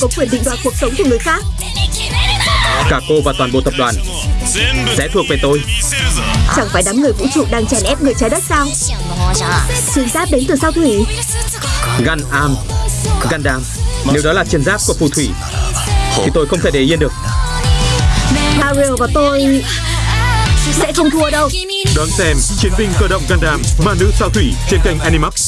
có quyền định đoạt cuộc sống của người khác Cả cô và toàn bộ tập đoàn sẽ thuộc về tôi. Chẳng phải đám người vũ trụ đang chèn ép người trái đất sao Chiến giáp đến từ sao thủy Gan Am, Gundam. Nếu đó là chiến giáp của phù thủy, thì tôi không thể để yên được. Ariel và tôi sẽ không thua đâu Đón xem Chiến binh cơ động Gundam Ma nữ sao thủy trên kênh Animax.